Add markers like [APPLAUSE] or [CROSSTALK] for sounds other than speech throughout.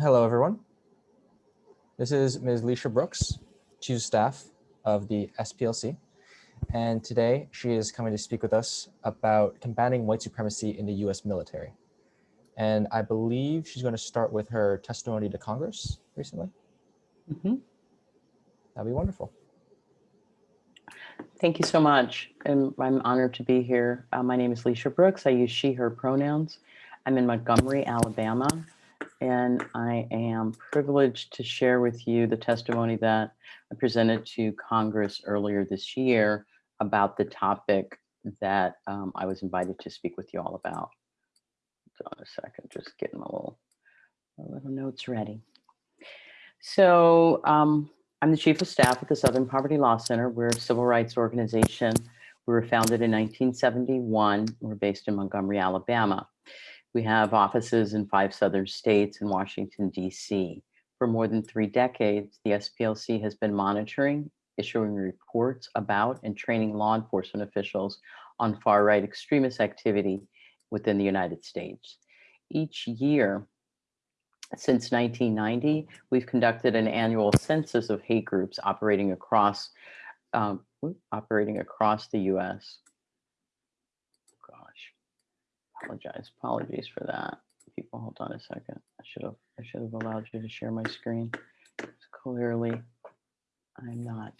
Hello, everyone. This is Ms. Lecia Brooks, Chief Staff of the SPLC. And today she is coming to speak with us about combating white supremacy in the US military. And I believe she's going to start with her testimony to Congress recently. Mm -hmm. That'd be wonderful. Thank you so much. And I'm honored to be here. Uh, my name is Lecia Brooks. I use she, her pronouns. I'm in Montgomery, Alabama, and I am privileged to share with you the testimony that I presented to Congress earlier this year about the topic that um, I was invited to speak with you all about. Hold on a second, just getting my little, my little notes ready. So um, I'm the Chief of Staff at the Southern Poverty Law Center. We're a civil rights organization. We were founded in 1971. We're based in Montgomery, Alabama. We have offices in five southern states and Washington, D.C. For more than three decades, the SPLC has been monitoring, issuing reports about, and training law enforcement officials on far-right extremist activity within the United States. Each year, since 1990, we've conducted an annual census of hate groups operating across um, operating across the U.S apologize. Apologies for that. People, hold on a second. I should have I should have allowed you to share my screen. Clearly, I'm not.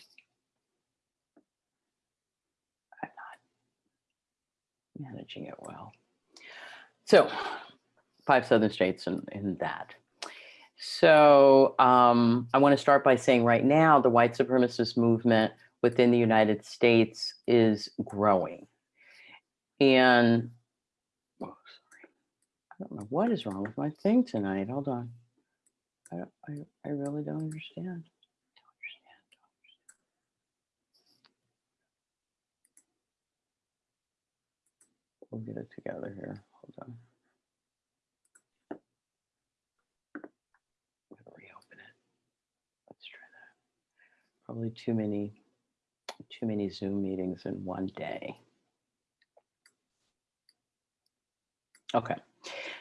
I'm not managing it well. So, five southern states in, in that. So um, I want to start by saying right now, the white supremacist movement within the United States is growing. And I don't know what is wrong with my thing tonight. Hold on. I, I, I really don't understand. We'll get it together here. Hold on. reopen it. Let's try that. Probably too many, too many Zoom meetings in one day. Okay.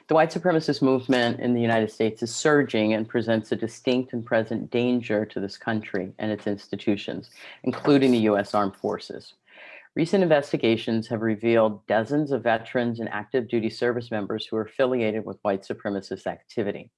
The white supremacist movement in the United States is surging and presents a distinct and present danger to this country and its institutions, including the U.S. Armed Forces. Recent investigations have revealed dozens of veterans and active duty service members who are affiliated with white supremacist activity.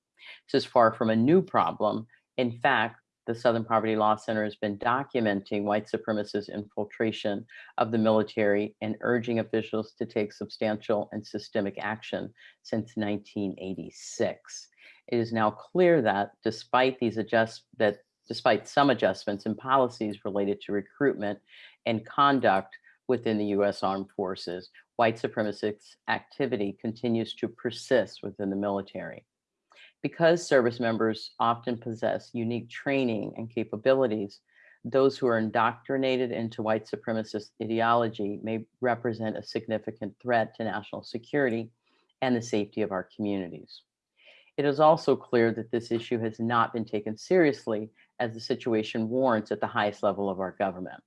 This is far from a new problem. In fact, the Southern Poverty Law Center has been documenting white supremacist infiltration of the military and urging officials to take substantial and systemic action since 1986. It is now clear that despite these adjust that despite some adjustments in policies related to recruitment and conduct within the U.S. Armed Forces, white supremacist activity continues to persist within the military. Because service members often possess unique training and capabilities, those who are indoctrinated into white supremacist ideology may represent a significant threat to national security and the safety of our communities. It is also clear that this issue has not been taken seriously as the situation warrants at the highest level of our government.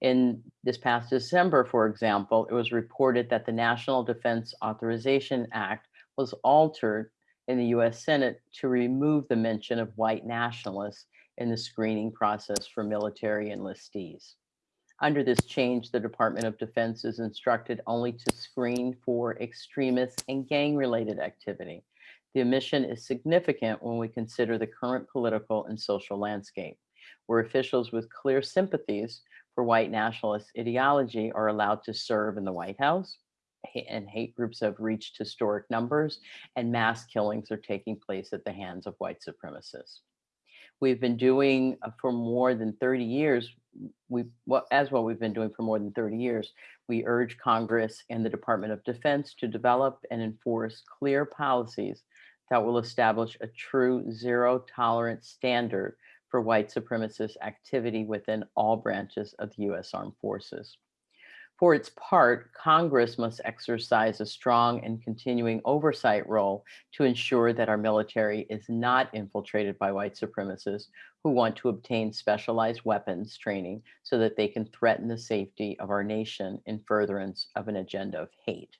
In this past December, for example, it was reported that the National Defense Authorization Act was altered in the US Senate to remove the mention of white nationalists in the screening process for military enlistees. Under this change, the Department of Defense is instructed only to screen for extremist and gang-related activity. The omission is significant when we consider the current political and social landscape, where officials with clear sympathies for white nationalist ideology are allowed to serve in the White House, and hate groups have reached historic numbers and mass killings are taking place at the hands of white supremacists. We've been doing uh, for more than 30 years, we well, as what we've been doing for more than 30 years, we urge Congress and the Department of Defense to develop and enforce clear policies that will establish a true zero tolerance standard for white supremacist activity within all branches of the US Armed Forces. For its part, Congress must exercise a strong and continuing oversight role to ensure that our military is not infiltrated by white supremacists who want to obtain specialized weapons training so that they can threaten the safety of our nation in furtherance of an agenda of hate.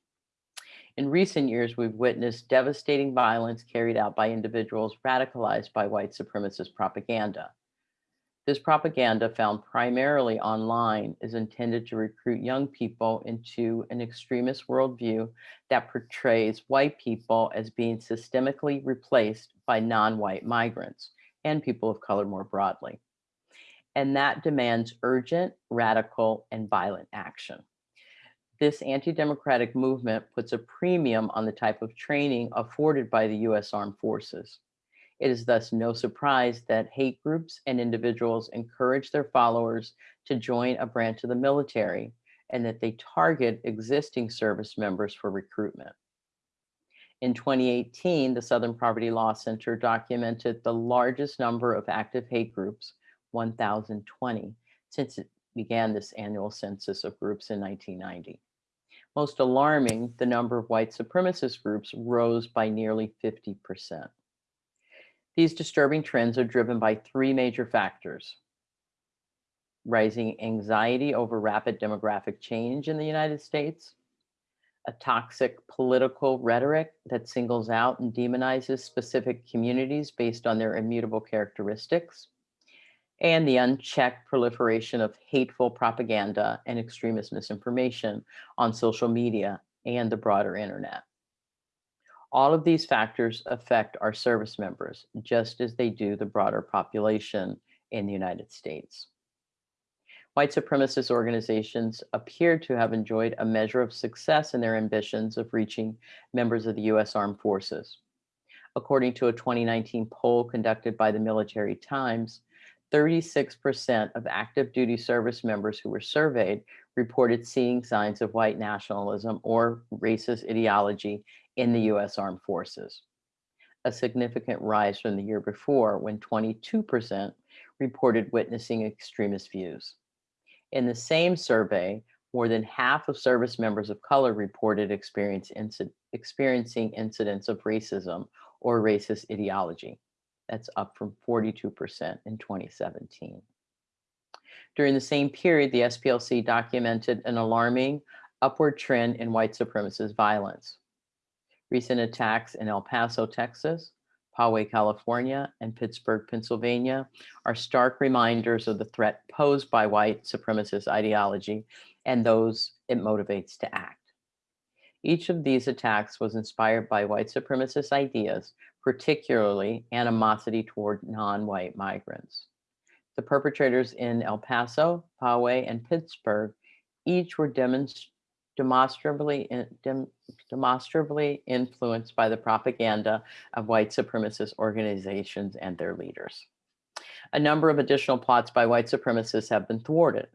In recent years, we've witnessed devastating violence carried out by individuals radicalized by white supremacist propaganda. This propaganda, found primarily online, is intended to recruit young people into an extremist worldview that portrays white people as being systemically replaced by non-white migrants and people of color more broadly. And that demands urgent, radical, and violent action. This anti-democratic movement puts a premium on the type of training afforded by the US Armed Forces. It is thus no surprise that hate groups and individuals encourage their followers to join a branch of the military and that they target existing service members for recruitment. In 2018, the Southern Poverty Law Center documented the largest number of active hate groups, 1,020, since it began this annual census of groups in 1990. Most alarming, the number of white supremacist groups rose by nearly 50%. These disturbing trends are driven by three major factors. Rising anxiety over rapid demographic change in the United States, a toxic political rhetoric that singles out and demonizes specific communities based on their immutable characteristics, and the unchecked proliferation of hateful propaganda and extremist misinformation on social media and the broader internet. All of these factors affect our service members, just as they do the broader population in the United States. White supremacist organizations appear to have enjoyed a measure of success in their ambitions of reaching members of the US Armed Forces. According to a 2019 poll conducted by the Military Times, 36% of active duty service members who were surveyed reported seeing signs of white nationalism or racist ideology in the US Armed Forces, a significant rise from the year before when 22% reported witnessing extremist views. In the same survey, more than half of service members of color reported experience inci experiencing incidents of racism or racist ideology. That's up from 42% in 2017. During the same period, the SPLC documented an alarming upward trend in white supremacist violence. Recent attacks in El Paso, Texas, Poway, California, and Pittsburgh, Pennsylvania are stark reminders of the threat posed by white supremacist ideology and those it motivates to act. Each of these attacks was inspired by white supremacist ideas, particularly animosity toward non-white migrants. The perpetrators in El Paso, Poway, and Pittsburgh each were demonstrating demonstrably, dem, demonstrably influenced by the propaganda of white supremacist organizations and their leaders. A number of additional plots by white supremacists have been thwarted.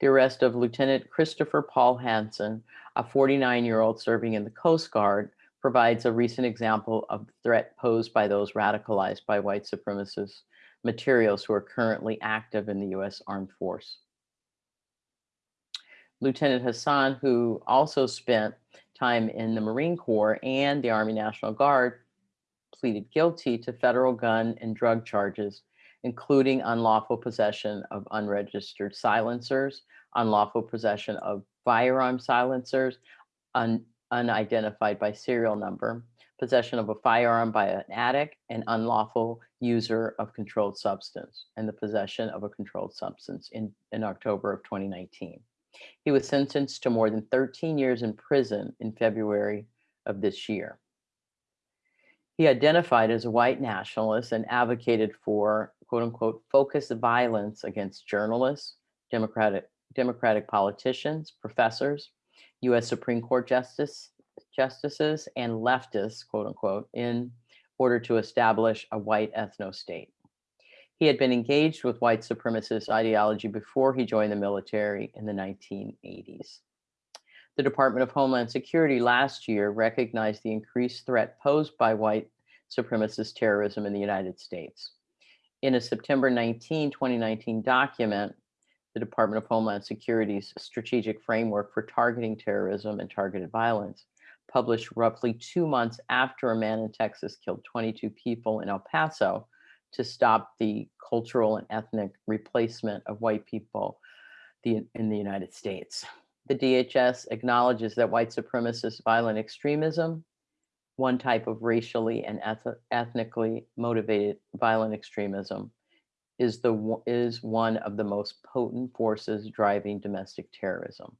The arrest of Lieutenant Christopher Paul Hasson, a 49-year-old serving in the Coast Guard, provides a recent example of the threat posed by those radicalized by white supremacist materials who are currently active in the U.S. Armed Force. Lieutenant Hasson, who also spent time in the Marine Corps and the Army National Guard, pleaded guilty to federal gun and drug charges, including unlawful possession of unregistered silencers, unlawful possession of firearm silencers, un unidentified by serial number, possession of a firearm by an addict, and unlawful user of controlled substance, and the possession of a controlled substance in, in October of 2019. He was sentenced to more than 13 years in prison in February of this year. He identified as a white nationalist and advocated for quote unquote focused violence against journalists, democratic democratic politicians, professors, US Supreme Court justice justices and leftists, quote unquote, in order to establish a white ethno state. He had been engaged with white supremacist ideology before he joined the military in the 1980s. The Department of Homeland Security last year recognized the increased threat posed by white supremacist terrorism in the United States. In a September 19, 2019 document, the Department of Homeland Security's strategic framework for targeting terrorism and targeted violence, published roughly two months after a man in Texas killed 22 people in El Paso, to stop the cultural and ethnic replacement of white people the, in the United States. The DHS acknowledges that white supremacist violent extremism, one type of racially and eth- ethnically motivated violent extremism, is the is one of the most potent forces driving domestic terrorism.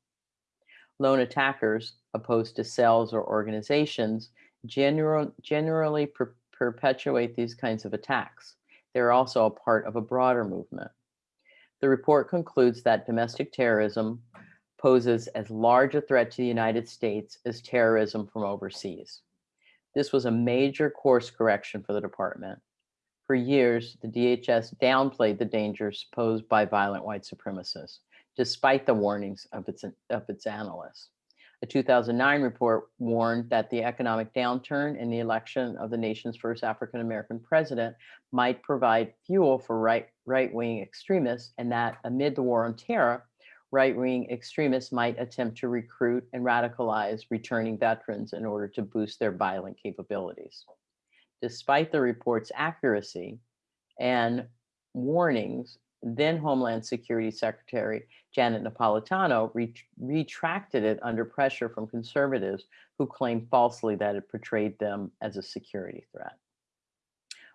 Lone attackers, opposed to cells or organizations, general, generally per- perpetuate these kinds of attacks. They're also a part of a broader movement. The report concludes that domestic terrorism poses as large a threat to the United States as terrorism from overseas. This was a major course correction for the department. For years, the DHS downplayed the dangers posed by violent white supremacists, despite the warnings of its, of its analysts. A 2009 report warned that the economic downturn and the election of the nation's first African American president might provide fuel for right, right-wing extremists and that amid the war on terror, right-wing extremists might attempt to recruit and radicalize returning veterans in order to boost their violent capabilities. Despite the report's accuracy and warnings, then Homeland Security Secretary Janet Napolitano re- retracted it under pressure from conservatives who claimed falsely that it portrayed them as a security threat.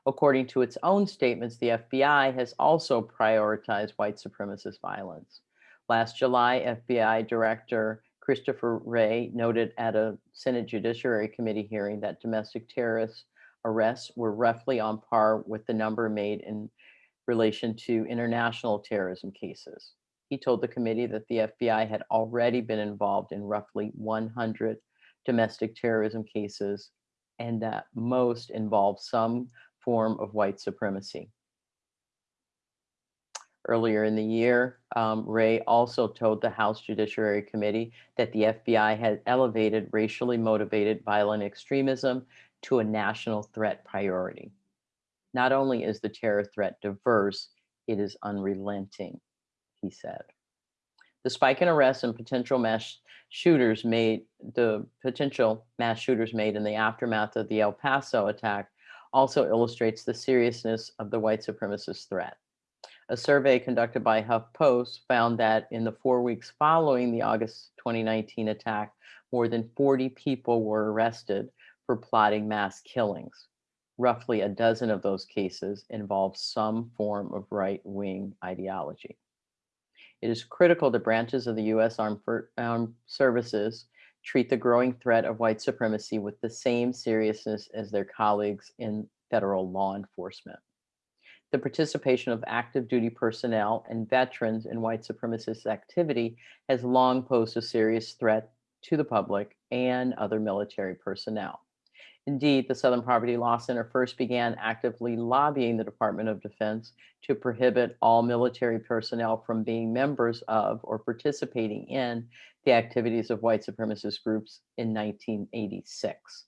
According to its own statements, the FBI has also prioritized white supremacist violence. Last July, FBI Director Christopher Wray noted at a Senate Judiciary Committee hearing that domestic terrorist arrests were roughly on par with the number made in relation to international terrorism cases. He told the committee that the FBI had already been involved in roughly 100 domestic terrorism cases and that most involved some form of white supremacy. Earlier in the year, um, Wray also told the House Judiciary Committee that the FBI had elevated racially motivated violent extremism to a national threat priority. Not only is the terror threat diverse, it is unrelenting, he said. The spike in arrests and potential mass shooters made the potential mass shooters made in the aftermath of the El Paso attack also illustrates the seriousness of the white supremacist threat. A survey conducted by HuffPost found that in the four weeks following the August 2019 attack, more than 40 people were arrested for plotting mass killings. Roughly a dozen of those cases involve some form of right wing ideology. It is critical that branches of the U.S. Armed, Armed Services treat the growing threat of white supremacy with the same seriousness as their colleagues in federal law enforcement. The participation of active duty personnel and veterans in white supremacist activity has long posed a serious threat to the public and other military personnel. Indeed, the Southern Poverty Law Center first began actively lobbying the Department of Defense to prohibit all military personnel from being members of or participating in the activities of white supremacist groups in 1986.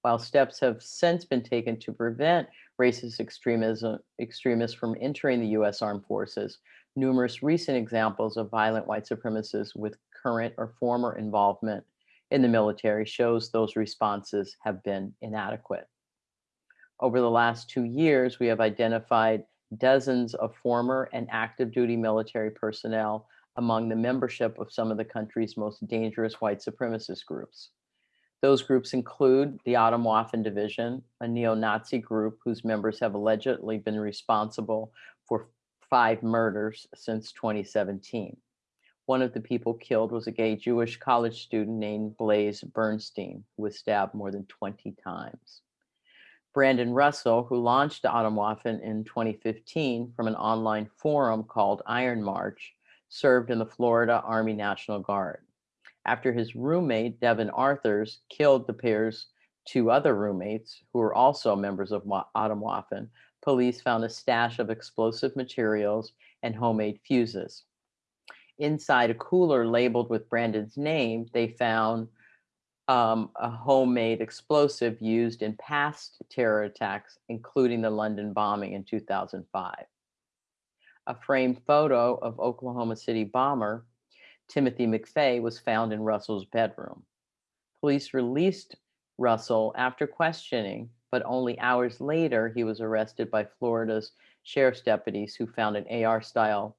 While steps have since been taken to prevent racist extremism, extremists from entering the U.S. armed forces, numerous recent examples of violent white supremacists with current or former involvement in the military shows those responses have been inadequate. Over the last two years, we have identified dozens of former and active duty military personnel among the membership of some of the country's most dangerous white supremacist groups. Those groups include the Atomwaffen Division, a neo-Nazi group whose members have allegedly been responsible for five murders since 2017. One of the people killed was a gay Jewish college student named Blaze Bernstein, who was stabbed more than 20 times. Brandon Russell, who launched Atomwaffen in 2015 from an online forum called Iron March, served in the Florida Army National Guard. After his roommate, Devin Arthurs, killed the pair's two other roommates, who were also members of Atomwaffen, police found a stash of explosive materials and homemade fuses inside a cooler labeled with Brandon's name, they found um, a homemade explosive used in past terror attacks, including the London bombing in 2005. A framed photo of Oklahoma City bomber Timothy McVeigh was found in Russell's bedroom. Police released Russell after questioning, but only hours later, he was arrested by Florida's sheriff's deputies who found an AR style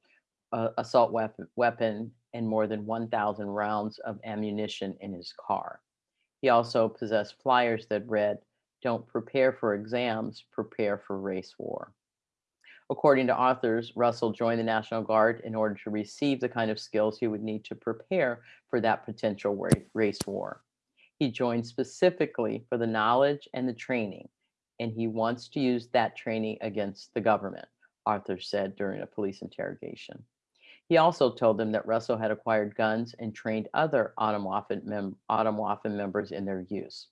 uh, assault weapon, weapon and more than 1,000 rounds of ammunition in his car. He also possessed flyers that read, Don't prepare for exams, prepare for race war. According to Arthurs, Russell joined the National Guard in order to receive the kind of skills he would need to prepare for that potential race war. He joined specifically for the knowledge and the training, and he wants to use that training against the government, Arthur said during a police interrogation. He also told them that Russell had acquired guns and trained other Atomwaffen, mem- members in their use.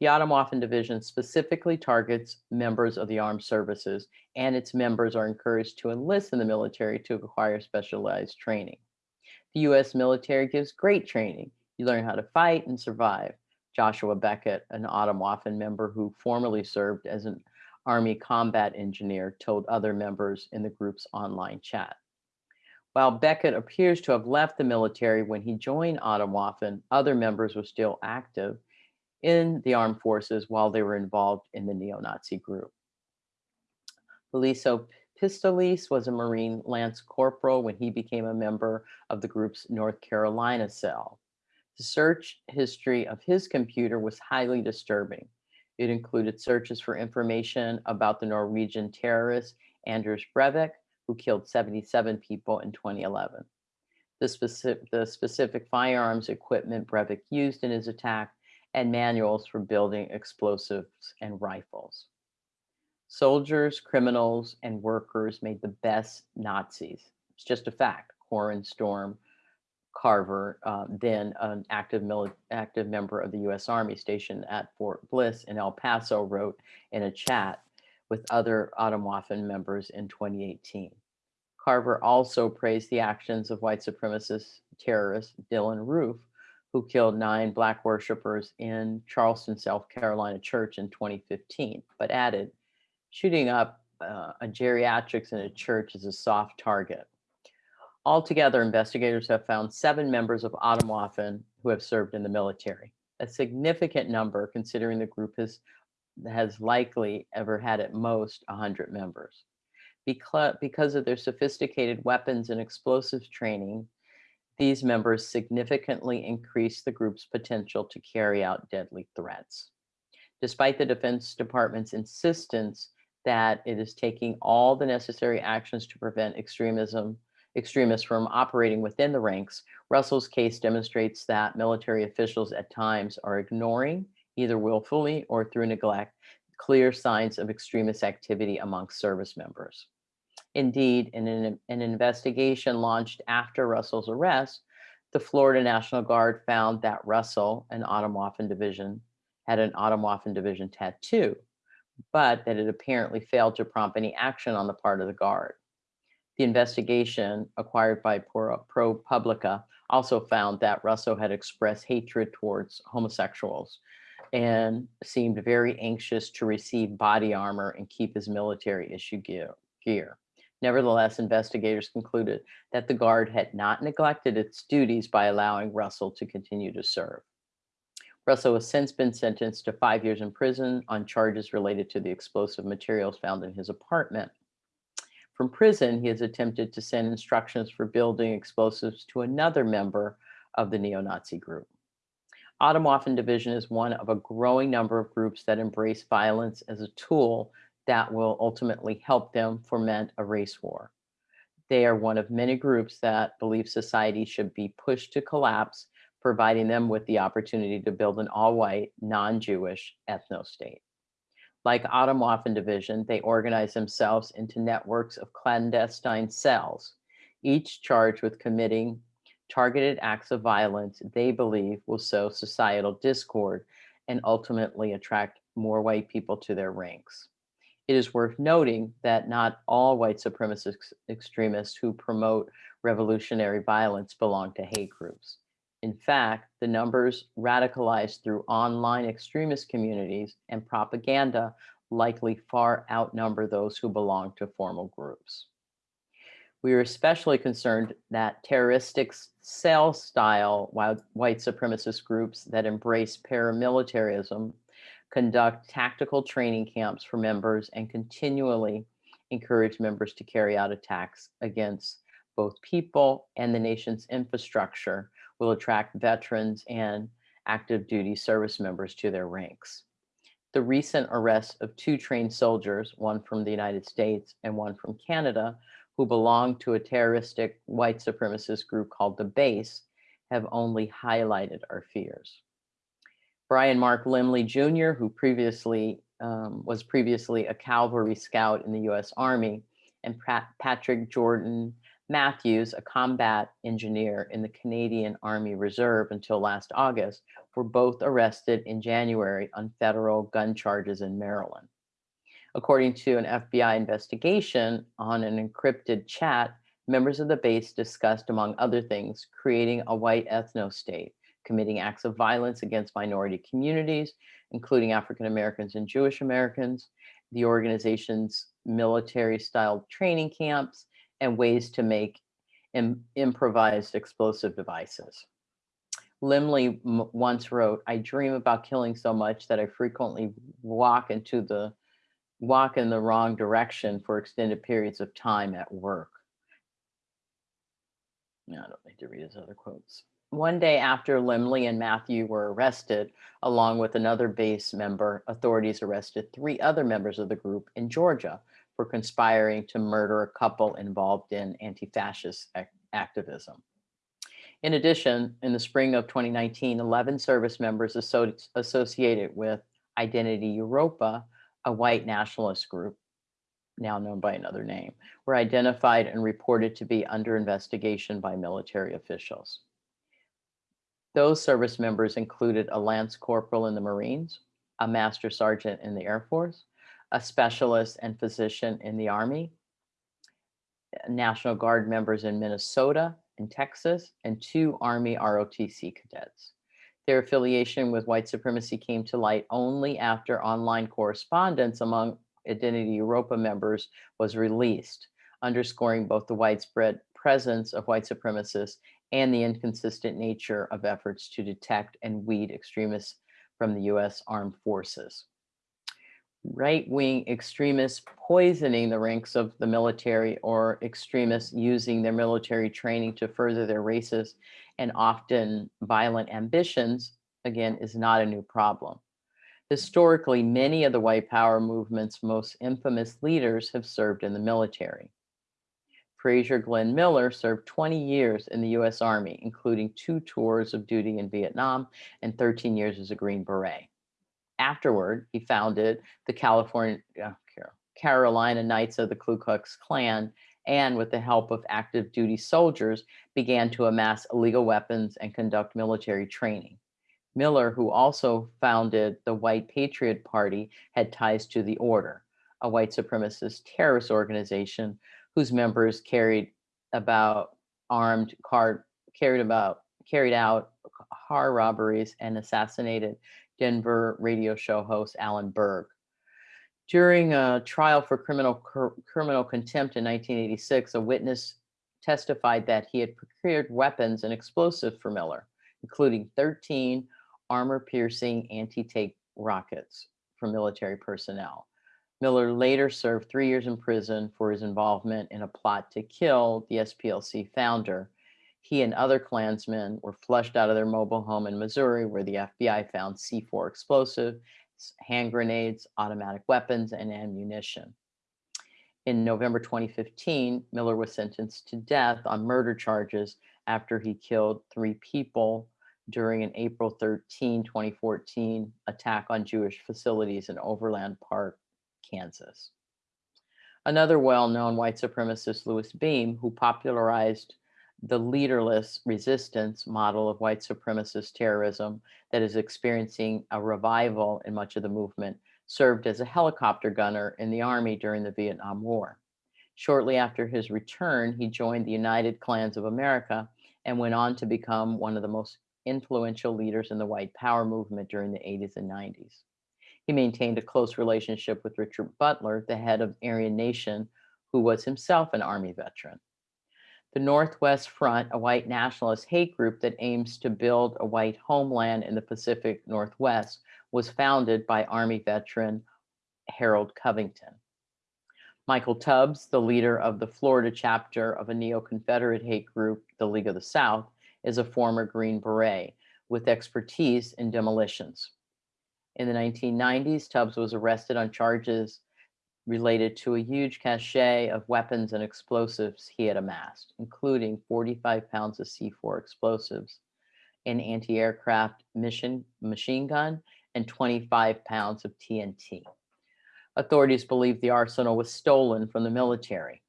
The Atomwaffen Division specifically targets members of the armed services, and its members are encouraged to enlist in the military to acquire specialized training. The U.S. military gives great training. You learn how to fight and survive. Joshua Beckett, an Atomwaffen member who formerly served as an Army combat engineer, told other members in the group's online chat. While Beckett appears to have left the military when he joined Atomwaffen, other members were still active in the armed forces while they were involved in the neo-Nazi group. Feliso Pistolis was a Marine Lance Corporal when he became a member of the group's North Carolina cell. The search history of his computer was highly disturbing. It included searches for information about the Norwegian terrorist Anders Breivik, who killed 77 people in 2011. The specific, the specific firearms equipment Breivik used in his attack and manuals for building explosives and rifles. Soldiers, criminals, and workers made the best Nazis. It's just a fact. Corwyn Storm Carver, uh, then an active, active member of the U.S. Army stationed at Fort Bliss in El Paso, wrote in a chat with other Atomwaffen members in 2018. Carver also praised the actions of white supremacist terrorist Dylann Roof, who killed nine black worshippers in Charleston, South Carolina church in 2015, but added, shooting up uh, a geriatrics in a church is a soft target. Altogether, investigators have found seven members of Atomwaffen who have served in the military, a significant number considering the group has, has likely ever had at most 100 members. Because, of their sophisticated weapons and explosives training, these members significantly increase the group's potential to carry out deadly threats. Despite the Defense Department's insistence that it is taking all the necessary actions to prevent extremism, extremists from operating within the ranks, Russell's case demonstrates that military officials at times are ignoring, either willfully or through neglect, clear signs of extremist activity amongst service members. Indeed, in an, an investigation launched after Russell's arrest, the Florida National Guard found that Russell, an Atomwaffen division, had an Atomwaffen division tattoo, but that it apparently failed to prompt any action on the part of the Guard. The investigation acquired by Pro- ProPublica also found that Russell had expressed hatred towards homosexuals and seemed very anxious to receive body armor and keep his military issue gear. Nevertheless, investigators concluded that the Guard had not neglected its duties by allowing Russell to continue to serve. Russell has since been sentenced to five years in prison on charges related to the explosive materials found in his apartment. From prison, he has attempted to send instructions for building explosives to another member of the neo-Nazi group. Atomwaffen Division is one of a growing number of groups that embrace violence as a tool that will ultimately help them foment a race war. They are one of many groups that believe society should be pushed to collapse, providing them with the opportunity to build an all-white, non-Jewish ethno-state. Like Atomwaffen Division, they organize themselves into networks of clandestine cells, each charged with committing targeted acts of violence they believe will sow societal discord and ultimately attract more white people to their ranks. It is worth noting that not all white supremacist extremists who promote revolutionary violence belong to hate groups. In fact, the numbers radicalized through online extremist communities and propaganda likely far outnumber those who belong to formal groups. We are especially concerned that terroristic cell style white white supremacist groups that embrace paramilitarism conduct tactical training camps for members and continually encourage members to carry out attacks against both people and the nation's infrastructure will attract veterans and active duty service members to their ranks. The recent arrest of two trained soldiers, one from the United States and one from Canada, who belong to a terroristic white supremacist group called the Base, have only highlighted our fears. Brian Mark Lemley Jr., who previously um, was previously a cavalry scout in the US Army, and Pat Patrick Jordan Matthews, a combat engineer in the Canadian Army Reserve until last August, were both arrested in January on federal gun charges in Maryland. According to an FBI investigation on an encrypted chat, members of the base discussed, among other things, creating a white ethno-state, committing acts of violence against minority communities, including African Americans and Jewish Americans, the organization's military-style training camps, and ways to make Im improvised explosive devices. Lemley once wrote, I dream about killing so much that I frequently walk into the walk in the wrong direction for extended periods of time at work. I don't need to read his other quotes. One day after Lemley and Matthew were arrested, along with another base member, authorities arrested three other members of the group in Georgia for conspiring to murder a couple involved in anti-fascist activism. In addition, in the spring of 2019, 11 service members associated with Identity Evropa, a white nationalist group, now known by another name, were identified and reported to be under investigation by military officials. Those service members included a Lance Corporal in the Marines, a Master Sergeant in the Air Force, a specialist and physician in the Army, National Guard members in Minnesota and Texas, and two Army ROTC cadets. Their affiliation with white supremacy came to light only after online correspondence among Identity Evropa members was released, underscoring both the widespread presence of white supremacists and the inconsistent nature of efforts to detect and weed extremists from the US armed forces. Right-wing extremists poisoning the ranks of the military or extremists using their military training to further their racist and often violent ambitions, again, is not a new problem. Historically, many of the white power movement's most infamous leaders have served in the military. Frazier Glenn Miller served 20 years in the US Army, including two tours of duty in Vietnam and 13 years as a Green Beret. Afterward, he founded the California, uh, Carolina Knights of the Ku Klux Klan and with the help of active duty soldiers began to amass illegal weapons and conduct military training. Miller, who also founded the White Patriot Party, had ties to the Order, a white supremacist terrorist organization whose members carried about armed car carried about carried out car robberies and assassinated Denver radio show host Alan Berg. During a trial for criminal criminal contempt in 1986, a witness testified that he had procured weapons and explosives for Miller, including 13 armor-piercing anti-tank rockets for military personnel. Miller later served three years in prison for his involvement in a plot to kill the SPLC founder, he and other Klansmen were flushed out of their mobile home in Missouri, where the FBI found C4 explosive, hand grenades, automatic weapons, and ammunition. In November 2015, Miller was sentenced to death on murder charges after he killed three people during an April 13, 2014 attack on Jewish facilities in Overland Park, Kansas. Another well-known white supremacist, Louis Beam, who popularized the leaderless resistance model of white supremacist terrorism that is experiencing a revival in much of the movement, served as a helicopter gunner in the Army during the Vietnam War. Shortly after his return, he joined the United Klans of America and went on to become one of the most influential leaders in the white power movement during the 80s and 90s. He maintained a close relationship with Richard Butler, the head of Aryan Nation, who was himself an Army veteran. The Northwest Front, a white nationalist hate group that aims to build a white homeland in the Pacific Northwest, was founded by Army veteran Harold Covington. Michael Tubbs, the leader of the Florida chapter of a neo-Confederate hate group, the League of the South, is a former Green Beret with expertise in demolitions. In the 1990s, Tubbs was arrested on charges related to a huge cache of weapons and explosives he had amassed, including 45 pounds of C4 explosives, an anti-aircraft mission machine gun, and 25 pounds of TNT. Authorities believe the arsenal was stolen from the military.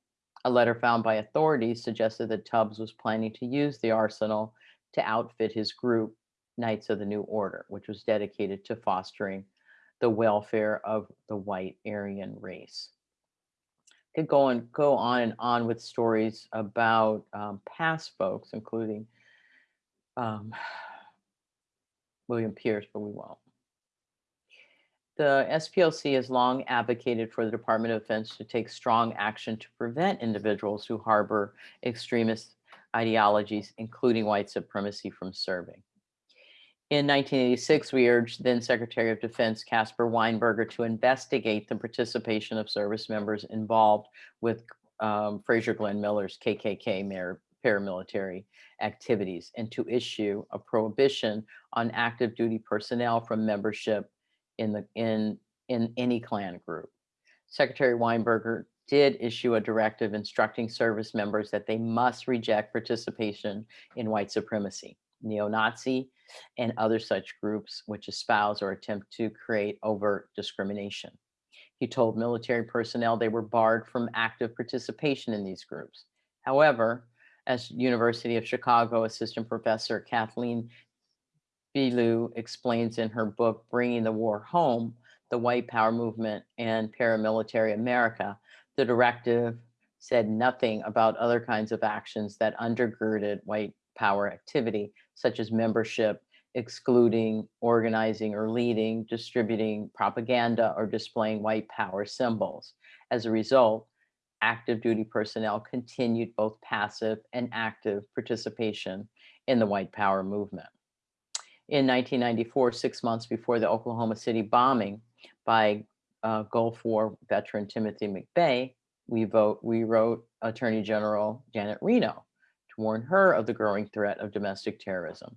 A letter found by authorities suggested that Tubbs was planning to use the arsenal to outfit his group, Knights of the New Order, which was dedicated to fostering the welfare of the white Aryan race. Could go and go on and on with stories about um, past folks, including um, William Pierce, but we won't. The SPLC has long advocated for the Department of Defense to take strong action to prevent individuals who harbor extremist ideologies, including white supremacy, from serving. In 1986, we urged then Secretary of Defense Caspar Weinberger to investigate the participation of service members involved with um, Frazier Glenn Miller's KKK paramilitary activities and to issue a prohibition on active duty personnel from membership in the in in any Klan group. Secretary Weinberger did issue a directive instructing service members that they must reject participation in white supremacy, neo-Nazi, and other such groups which espouse or attempt to create overt discrimination. He told military personnel they were barred from active participation in these groups. However, as University of Chicago Assistant Professor Kathleen Belew explains in her book, Bringing the War Home, the White Power Movement and Paramilitary America, the directive said nothing about other kinds of actions that undergirded white power activity, such as membership, excluding, organizing or leading, distributing propaganda or displaying white power symbols. As a result, active duty personnel continued both passive and active participation in the white power movement. In 1994, six months before the Oklahoma City bombing by uh, Gulf War veteran Timothy McVeigh, we, vote, we wrote Attorney General Janet Reno to warn her of the growing threat of domestic terrorism.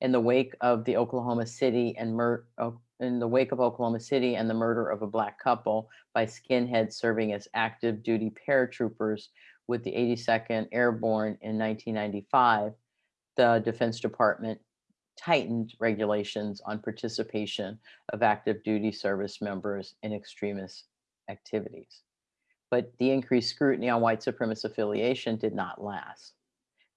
In the wake of the Oklahoma City and mur oh, in the wake of Oklahoma City and the murder of a black couple by skinheads serving as active duty paratroopers with the 82nd Airborne in 1995, the Defense Department tightened regulations on participation of active duty service members in extremist activities. But the increased scrutiny on white supremacist affiliation did not last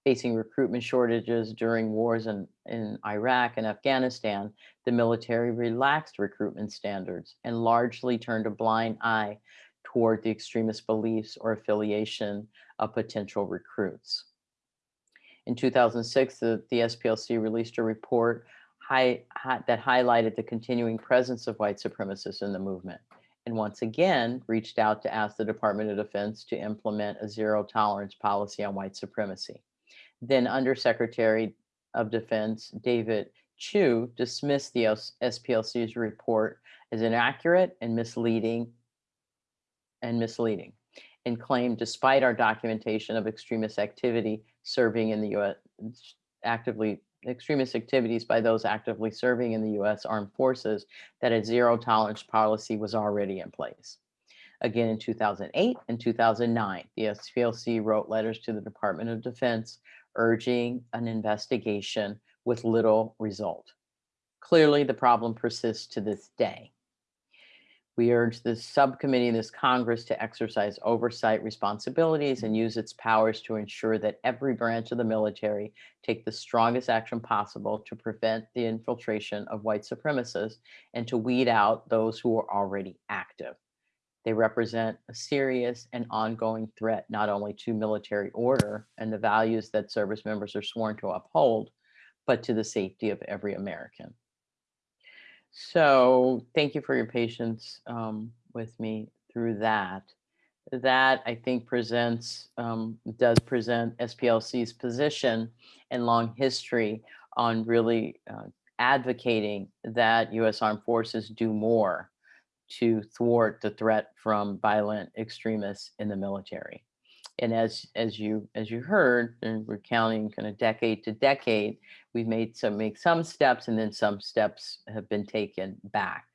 facing recruitment shortages during wars in, in Iraq and Afghanistan, the military relaxed recruitment standards and largely turned a blind eye toward the extremist beliefs or affiliation of potential recruits. In 2006, the, the SPLC released a report high, high, that highlighted the continuing presence of white supremacists in the movement and once again reached out to ask the Department of Defense to implement a zero tolerance policy on white supremacy. Then Undersecretary of Defense David Chu dismissed the SPLC's report as inaccurate and misleading and misleading and claimed despite our documentation of extremist activity serving in the US actively extremist activities by those actively serving in the US armed forces that a zero tolerance policy was already in place. Again, in 2008 and 2009, the SPLC wrote letters to the Department of Defense urging an investigation with little result. Clearly, the problem persists to this day. We urge this subcommittee and this Congress to exercise oversight responsibilities and use its powers to ensure that every branch of the military take the strongest action possible to prevent the infiltration of white supremacists and to weed out those who are already active. They represent a serious and ongoing threat, not only to military order and the values that service members are sworn to uphold, but to the safety of every American. So thank you for your patience um, with me through that. That I think presents, um, does present SPLC's position and long history on really uh, advocating that U.S. Armed Forces do more to thwart the threat from violent extremists in the military. And as as you as you heard, and we're counting kind of decade to decade, we've made some make some steps, and then some steps have been taken back.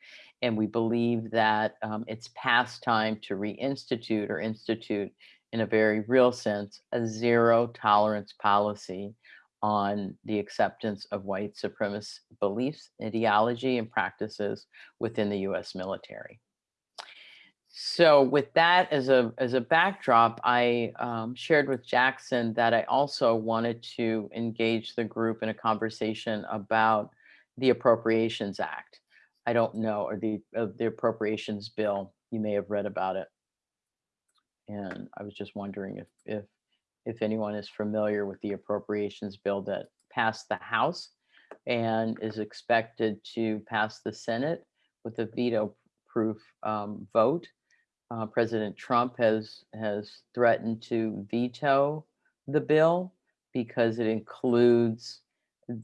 And we believe that um, it's past time to reinstitute or institute, in a very real sense, a zero tolerance policy on the acceptance of white supremacist beliefs, ideology, and practices within the US military. So with that as a, as a backdrop, I um, shared with Jackson that I also wanted to engage the group in a conversation about the Appropriations Act. I don't know, or the, uh, the Appropriations Bill, you may have read about it. And I was just wondering if, if if anyone is familiar with the appropriations bill that passed the House and is expected to pass the Senate with a veto-proof um, vote. Uh, President Trump has has threatened to veto the bill because it includes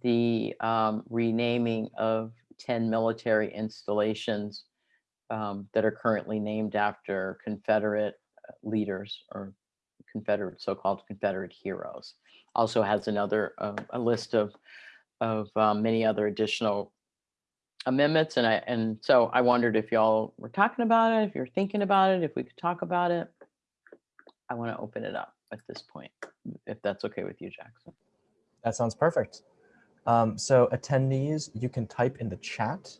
the um, renaming of 10 military installations um, that are currently named after Confederate uh, leaders or Confederate, so-called Confederate heroes. Also has another, uh, a list of, of um, many other additional amendments. And I, and so I wondered if y'all were talking about it, if you're thinking about it, if we could talk about it. I want to open it up at this point, if that's okay with you, Jackson. That sounds perfect. Um, so attendees, you can type in the chat.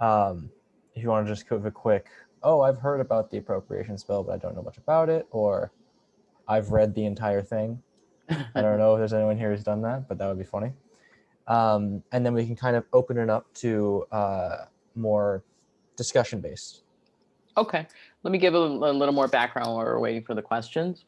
Um, if you want to just give a quick, oh, I've heard about the appropriations bill, but I don't know much about it, or I've read the entire thing. I don't know if there's anyone here who's done that, but that would be funny. Um, and then we can kind of open it up to uh, more discussion based. Okay, let me give a, a, little more background while we're waiting for the questions.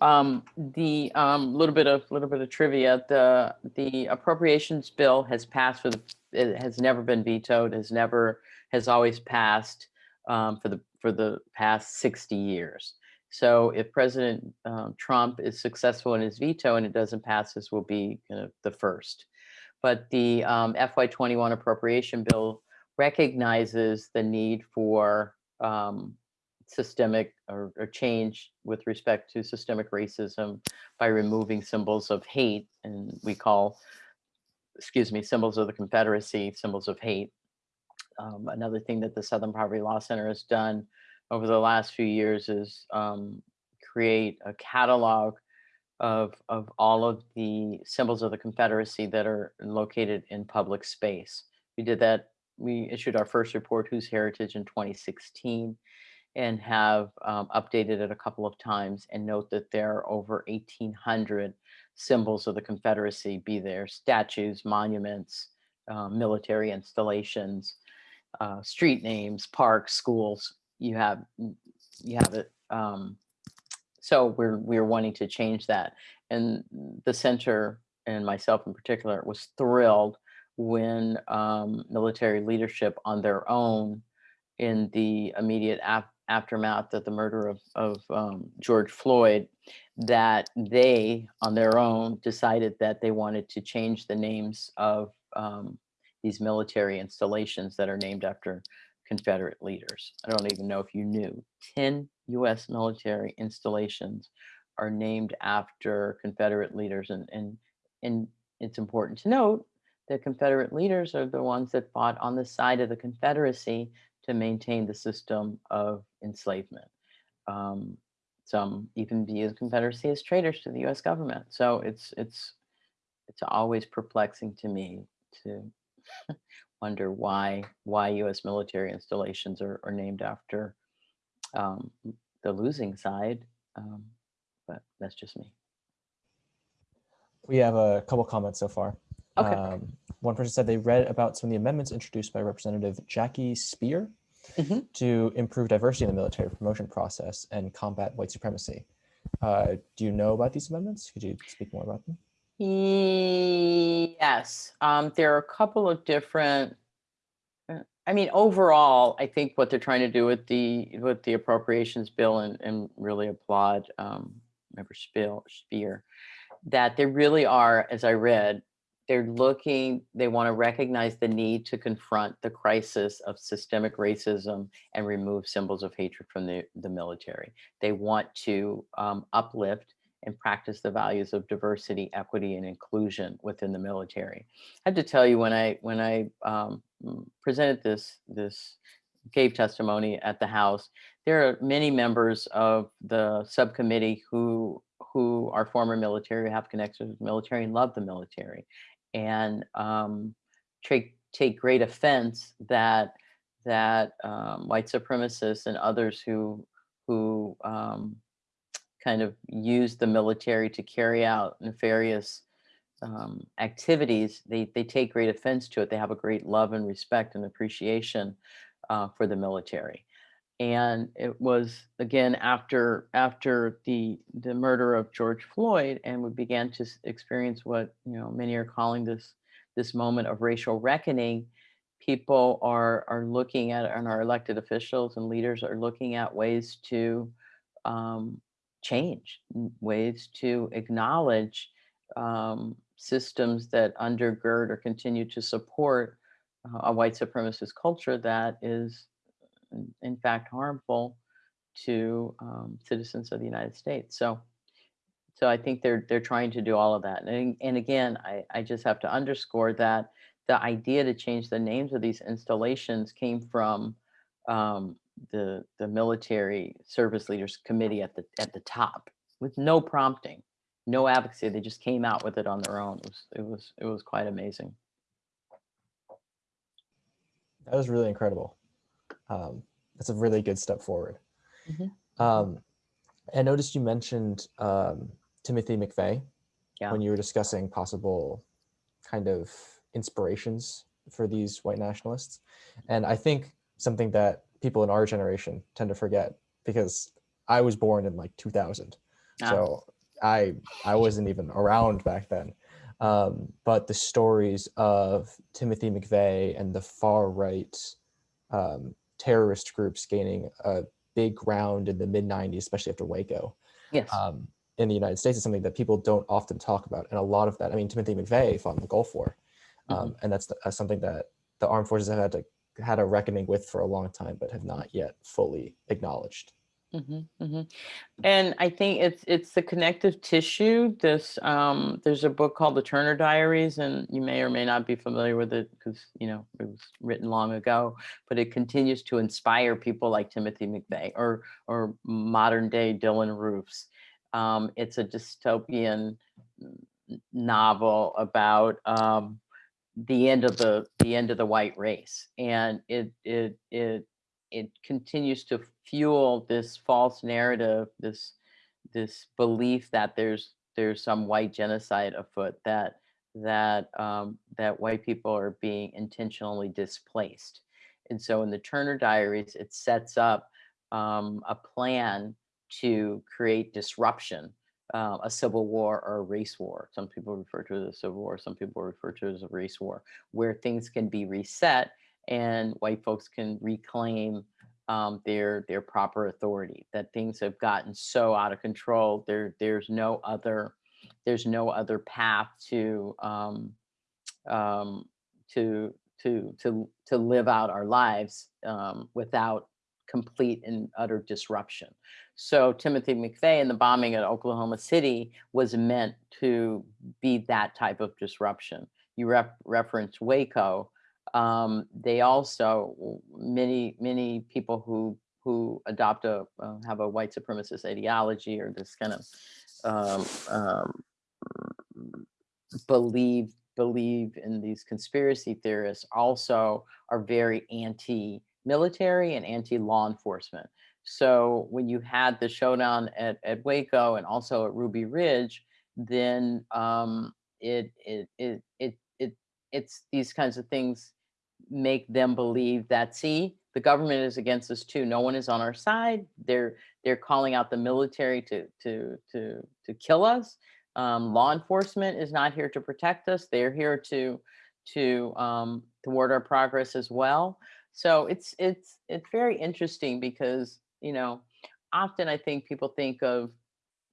Um, the um, little bit of little bit of trivia: the the appropriations bill has passed for the it has never been vetoed, has never has always passed um, for the for the past 60 years. So if President um, Trump is successful in his veto and it doesn't pass, this will be kind of the first. But the um, FY21 appropriation bill recognizes the need for um, systemic or, or, change with respect to systemic racism by removing symbols of hate and we call, excuse me, symbols of the Confederacy, symbols of hate. Um, another thing that the Southern Poverty Law Center has done over the last few years is um, create a catalog of, of all of the symbols of the Confederacy that are located in public space. We did that, we issued our first report, Whose Heritage, in 2016, and have um, updated it a couple of times and note that there are over 1,800 symbols of the Confederacy, be there statues, monuments, uh, military installations, uh, street names, parks, schools, you have you have it. Um, so we're we're wanting to change that, and the center and myself in particular was thrilled when um, military leadership on their own in the immediate ap aftermath of the murder of, of um, George Floyd, that they on their own decided that they wanted to change the names of um, these military installations that are named after Confederate leaders. I don't even know if you knew 10 US military installations are named after Confederate leaders. And, and, and it's important to note that Confederate leaders are the ones that fought on the side of the Confederacy to maintain the system of enslavement. Um, some even view the Confederacy as traitors to the US government. So it's, it's, it's always perplexing to me to [LAUGHS] wonder why why U.S. military installations are, are named after um, the losing side, um, but that's just me. We have a couple comments so far. Okay. Um, one person said they read about some of the amendments introduced by Representative Jackie Speier mm -hmm. to improve diversity in the military promotion process and combat white supremacy. Uh, do you know about these amendments? Could you speak more about them? Yes, um, there are a couple of different. Uh, I mean, overall, I think what they're trying to do with the with the appropriations bill and, and really applaud um, Member Spiel, Speier, that they really are, as I read, they're looking, they want to recognize the need to confront the crisis of systemic racism and remove symbols of hatred from the, the military. They want to um, uplift and practice the values of diversity, equity, and inclusion within the military. I have to tell you, when I when I um, presented this this gave testimony at the House, there are many members of the subcommittee who who are former military, have connections with the military, and love the military and um, take take great offense that that um, white supremacists and others who who um, kind of use the military to carry out nefarious um, activities, they they take great offense to it. They have a great love and respect and appreciation uh, for the military. And it was again after after the the murder of George Floyd, and we began to experience what you know many are calling this this moment of racial reckoning. People are are looking at and our elected officials and leaders are looking at ways to um, change, ways to acknowledge um, systems that undergird or continue to support uh, a white supremacist culture that is in fact harmful to um, citizens of the United States. So, so I think they're they're trying to do all of that. And, and again, I, I just have to underscore that the idea to change the names of these installations came from um, the the military service leaders committee at the at the top with no prompting, no advocacy. They just came out with it on their own. It was it was it was quite amazing. That was really incredible um, that's a really good step forward. Mm -hmm. um, I noticed you mentioned um, Timothy McVeigh yeah. when you were discussing possible kind of inspirations for these white nationalists. And I think something that people in our generation tend to forget because I was born in like 2000. Ah. So I I wasn't even around back then. Um, but the stories of Timothy McVeigh and the far right um, terrorist groups gaining a big ground in the mid 90s, especially after Waco. Yes. Um, in the United States is something that people don't often talk about. And a lot of that, I mean, Timothy McVeigh fought in the Gulf War. Um, mm -hmm. And that's the, uh, something that the armed forces have had to had a reckoning with for a long time, but have not yet fully acknowledged. Mhm, mhm. And I think it's it's the connective tissue. This um, there's a book called The Turner Diaries, and you may or may not be familiar with it because you know it was written long ago. But it continues to inspire people like Timothy McVeigh or or modern day Dylann Roofs. Um, it's a dystopian novel about um, the end of the the end of the white race, and it it it it continues to fuel this false narrative, this this belief that there's there's some white genocide afoot, that that um, that white people are being intentionally displaced. And so in the Turner Diaries, it sets up um, a plan to create disruption, uh, a civil war or a race war. Some people refer to it as a civil war, some people refer to it as a race war, where things can be reset and white folks can reclaim um, their their proper authority. That things have gotten so out of control. There there's no other there's no other path to um, um, to to to to live out our lives um, without complete and utter disruption. So Timothy McVeigh and the bombing at Oklahoma City was meant to be that type of disruption. You ref referenced Waco um, they also many many people who who adopt a uh, have a white supremacist ideology or this kind of um, um, believe believe in these conspiracy theorists also are very anti-military and anti-law enforcement. So when you had the showdown at, at Waco and also at Ruby Ridge, then um, it, it, it, it, it, it's these kinds of things make them believe that see the government is against us too. No one is on our side. They're they're calling out the military to to to to kill us. Um, law enforcement is not here to protect us. They're here to to um, thwart our progress as well so it's it's it's very interesting because you know often i think people think of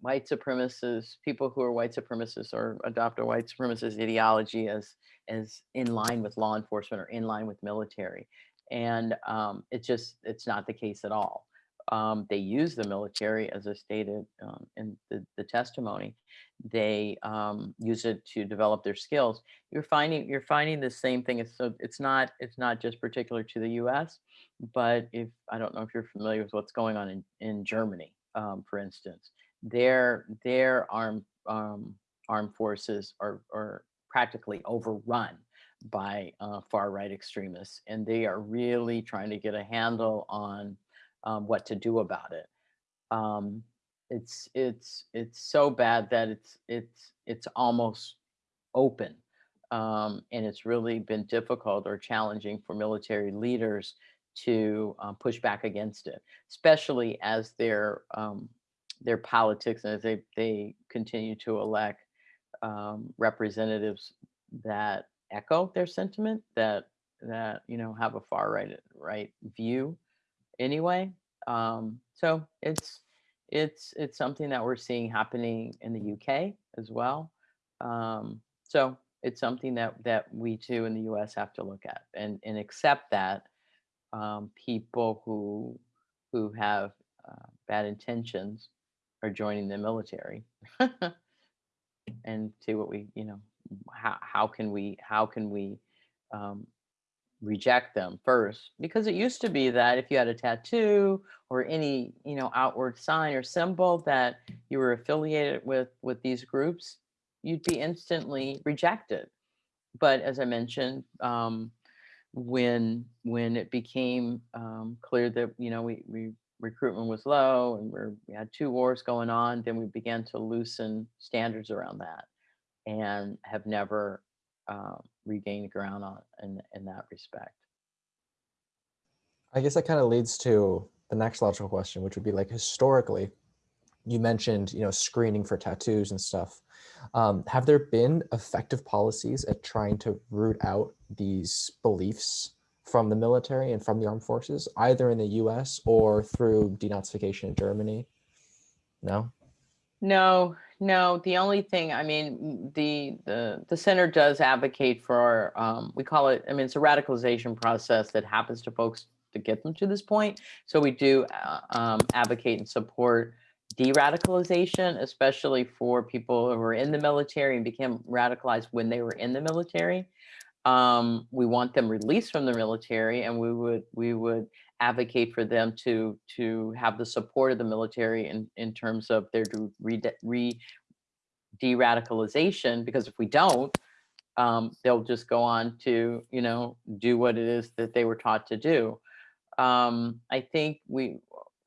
white supremacists, people who are white supremacists or adopt a white supremacist ideology as as in line with law enforcement or in line with military, and um, it's just it's not the case at all. Um, they use the military, as I stated um, in the, the testimony. They um, use it to develop their skills. You're finding you're finding the same thing. It's so it's not it's not just particular to the U.S., but if I don't know if you're familiar with what's going on in in Germany, um, for instance, their their armed um, armed forces are are practically overrun by uh, far right extremists, and they are really trying to get a handle on um, what to do about it. Um, it's it's it's so bad that it's it's it's almost open, um, and it's really been difficult or challenging for military leaders to um, push back against it, especially as their um, their politics and as they they continue to elect um, representatives that echo their sentiment that that you know have a far right right view anyway. Um, so it's it's it's something that we're seeing happening in the UK as well. Um, so it's something that that we too in the US have to look at and and accept that um, people who who have uh, bad intentions are joining the military [LAUGHS] and see what we you know how, how can we how can we um, reject them first because it used to be that if you had a tattoo or any you know outward sign or symbol that you were affiliated with with these groups you'd be instantly rejected. But as i mentioned um, when when it became um, clear that you know we, we recruitment was low and we're, we had two wars going on then we began to loosen standards around that and have never um, regain ground on in, in that respect. I guess that kind of leads to the next logical question, which would be like historically, you mentioned, you know, screening for tattoos and stuff. Um, have there been effective policies at trying to root out these beliefs from the military and from the armed forces, either in the US or through denazification in Germany? No? No, no, the only thing, I mean, the the the center does advocate for um, we call it, I mean, it's a radicalization process that happens to folks to get them to this point. So we do uh, um, advocate and support de-radicalization, especially for people who were in the military and became radicalized when they were in the military. Um, we want them released from the military and we would we would advocate for them to to have the support of the military in in terms of their re, re de-radicalization because if we don't um, they'll just go on to you know do what it is that they were taught to do. Um, i think we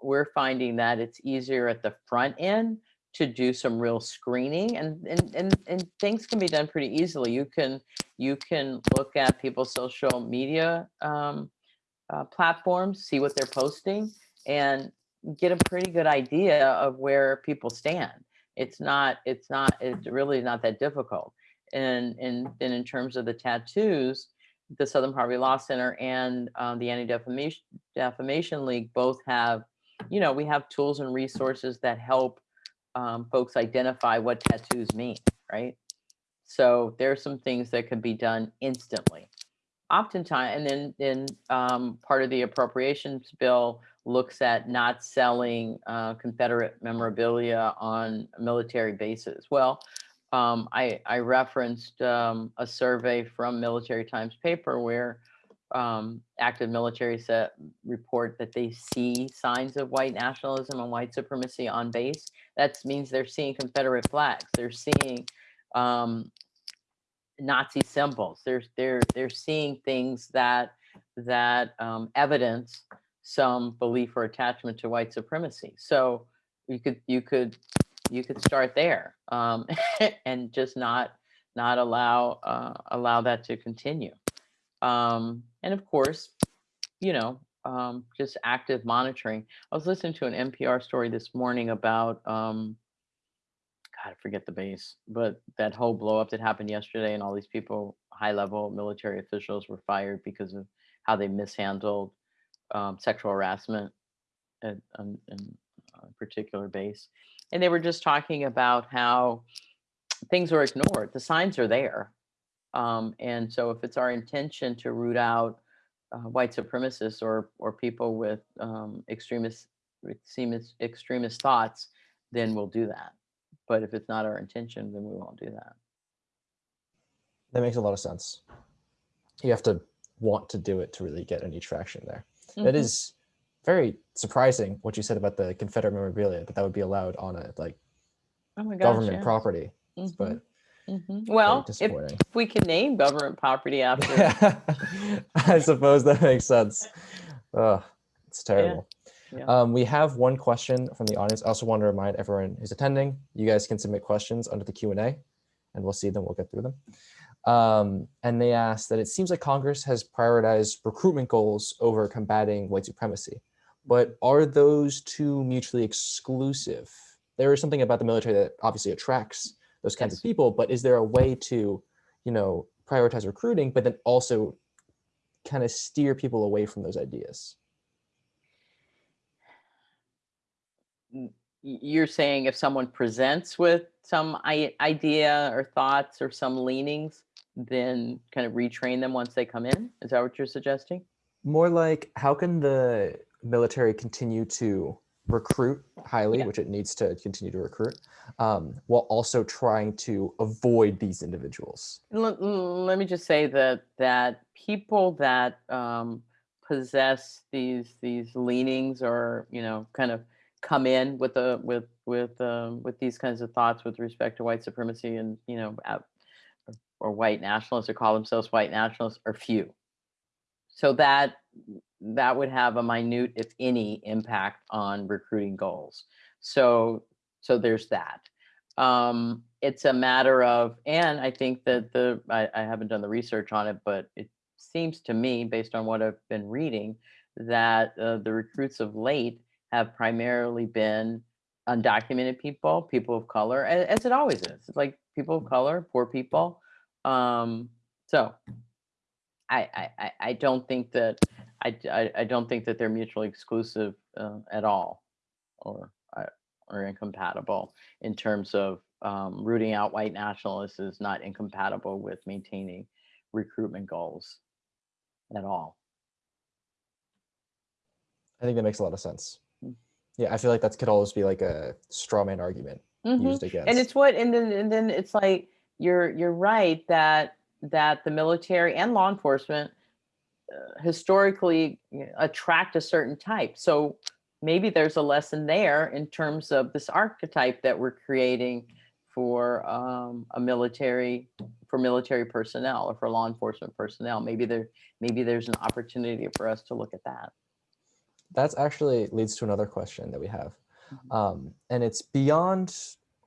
we're finding that it's easier at the front end to do some real screening and, and and and things can be done pretty easily. You can you can look at people's social media um, uh, platforms, see what they're posting, and get a pretty good idea of where people stand. It's not, it's not, it's really not that difficult. And, and then in terms of the tattoos, the Southern Poverty Law Center and um, the Anti-Defamation Defamation League both have, you know, we have tools and resources that help um, folks identify what tattoos mean, right? So there's some things that can be done instantly oftentimes, and then, then um, part of the appropriations bill looks at not selling uh, Confederate memorabilia on military bases. Well, um, I, I referenced um, a survey from Military Times paper where um, active military set report that they see signs of white nationalism and white supremacy on base. That means they're seeing Confederate flags. They're seeing um, Nazi symbols. They're they're they're seeing things that that um, evidence some belief or attachment to white supremacy. So you could you could you could start there um, [LAUGHS] and just not not allow uh, allow that to continue. Um, and of course, you know, um, just active monitoring. I was listening to an NPR story this morning about um, I forget the base, but that whole blow up that happened yesterday and all these people, high level military officials were fired because of how they mishandled um, sexual harassment at, um, uh, particular base, and they were just talking about how things are ignored. The signs are there, um, and so if it's our intention to root out uh, white supremacists or or people with um, extremist extremist extremist thoughts, then we'll do that. But if it's not our intention, then we won't do that. That makes a lot of sense. You have to want to do it to really get any traction there. That Mhm. is very surprising what you said about the Confederate memorabilia that that would be allowed on a like oh my gosh, government yeah. property, Mhm, but mhm. very Well, if disappointing. we can name government property after [LAUGHS] I suppose that makes sense. Oh, it's terrible. yeah. Um, we have one question from the audience. I also want to remind everyone who's attending, you guys can submit questions under the Q&A and we'll see them, we'll get through them. Um, and they asked that it seems like Congress has prioritized recruitment goals over combating white supremacy, but are those two mutually exclusive? There is something about the military that obviously attracts those kinds Yes. of people, but is there a way to, you know, prioritize recruiting, but then also kind of steer people away from those ideas? You're saying if someone presents with some idea or thoughts or some leanings, then kind of retrain them once they come in? Is that what you're suggesting? More like how can the military continue to recruit highly, Yeah. which it needs to continue to recruit, um, while also trying to avoid these individuals? Let, let me just say that that people that um, possess these these leanings or you know kind of come in with a with with um, with these kinds of thoughts with respect to white supremacy and you know or, or white nationalists or call themselves white nationalists are few. So that that would have a minute, if any, impact on recruiting goals. So so there's that. Um, it's a matter of, and I think that the I, I haven't done the research on it, but it seems to me, based on what I've been reading, that uh, the recruits of late have primarily been undocumented people, people of color, as it always is. It's like people of color, poor people. Um, so I, I, I- don't think that I, I- I don't think that they're mutually exclusive uh, at all, or uh, or incompatible in terms of um, rooting out white nationalists is not incompatible with maintaining recruitment goals at all. I think that makes a lot of sense. Yeah, I feel like that could always be like a straw man argument Mhm. used against. and it's what and then and then it's like you're you're right that that the military and law enforcement uh, historically attract a certain type so maybe there's a lesson there in terms of this archetype that we're creating for um, a military for military personnel or for law enforcement personnel maybe there maybe there's an opportunity for us to look at that That's actually leads to another question that we have. Mhm. Um, and it's beyond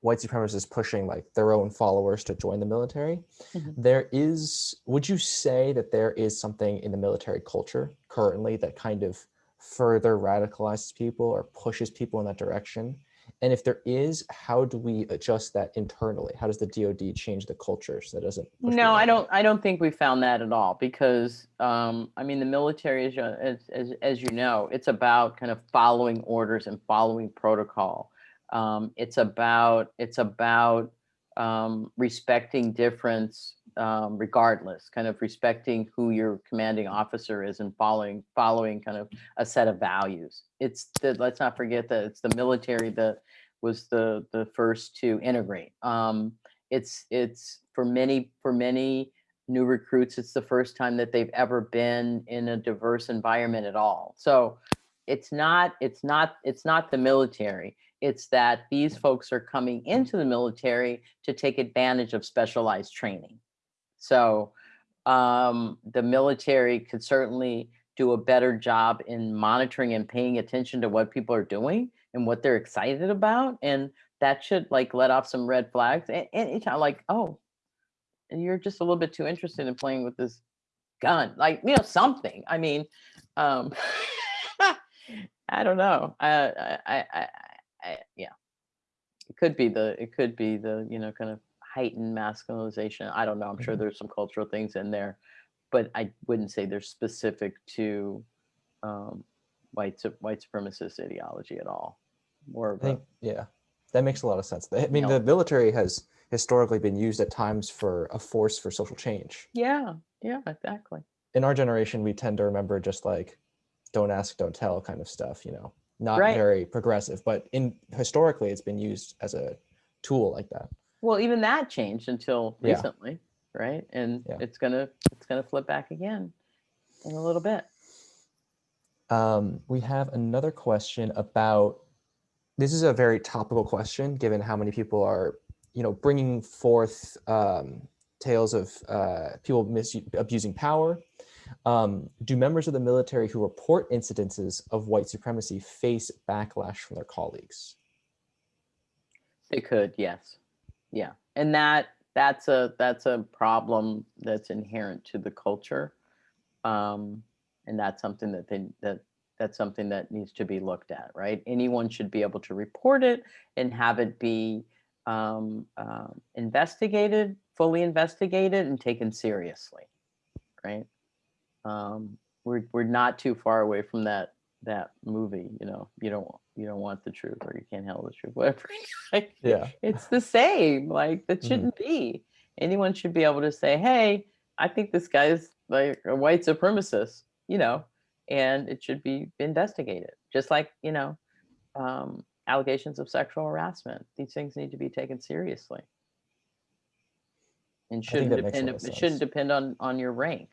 white supremacists pushing like their own followers to join the military. Mhm. There is, would you say that there is something in the military culture currently that kind of further radicalizes people or pushes people in that direction? And if there is, how do we adjust that internally? How does the DoD change the culture so that doesn't? No, I don't. I don't think we found that at all because um, I mean the military, as, as as you know, it's about kind of following orders and following protocol. Um, it's about it's about um, respecting difference um, regardless, kind of respecting who your commanding officer is and following following kind of a set of values. It's the, let's not forget that it's the military that was the the first to integrate. Um, it's it's for many for many new recruits it's the first time that they've ever been in a diverse environment at all so it's not it's not it's not the military it's that these folks are coming into the military to take advantage of specialized training so um, the military could certainly do a better job in monitoring and paying attention to what people are doing and what they're excited about and that should like let off some red flags and, and it's like oh you're just a little bit too interested in playing with this gun like you know something i mean um [LAUGHS] i don't know I i i, I yeah. It could be the it could be the you know kind of heightened masculinization i don't know i'm sure Mhm. there's some cultural things in there but i wouldn't say they're specific to um white white supremacist ideology at all more of I a, think, yeah, that makes a lot of sense. I mean, know. the military has historically been used at times for a force for social change. yeah, yeah, exactly. In our generation, we tend to remember just like, don't ask, don't tell kind of stuff, you know, not Right. very progressive, but in historically, it's been used as a tool like that. Well, even that changed until Yeah. recently, right? And Yeah. it's gonna it's gonna flip back again in a little bit. Um, we have another question about, this is a very topical question, given how many people are, you know, bringing forth um, tales of uh, people abusing power. Um, do members of the military who report incidences of white supremacy face backlash from their colleagues? They could, yes. Yeah. And that that's a that's a problem that's inherent to the culture. Um, and that's something that they that that's something that needs to be looked at, right? Anyone should be able to report it and have it be um, uh, investigated, fully investigated, and taken seriously, right? Um, we're we're not too far away from that that movie, you know. You don't you don't want the truth, or you can't handle the truth, [LAUGHS] whatever. [LAUGHS] Like, Yeah. it's the same. Like that Mhm. shouldn't be. Anyone should be able to say, "Hey, I think this guy's like a white supremacist," you know, and it should be investigated. Just like you know, um, allegations of sexual harassment. These things need to be taken seriously, and shouldn't that makes a depend. lot of It shouldn't depend on on your rank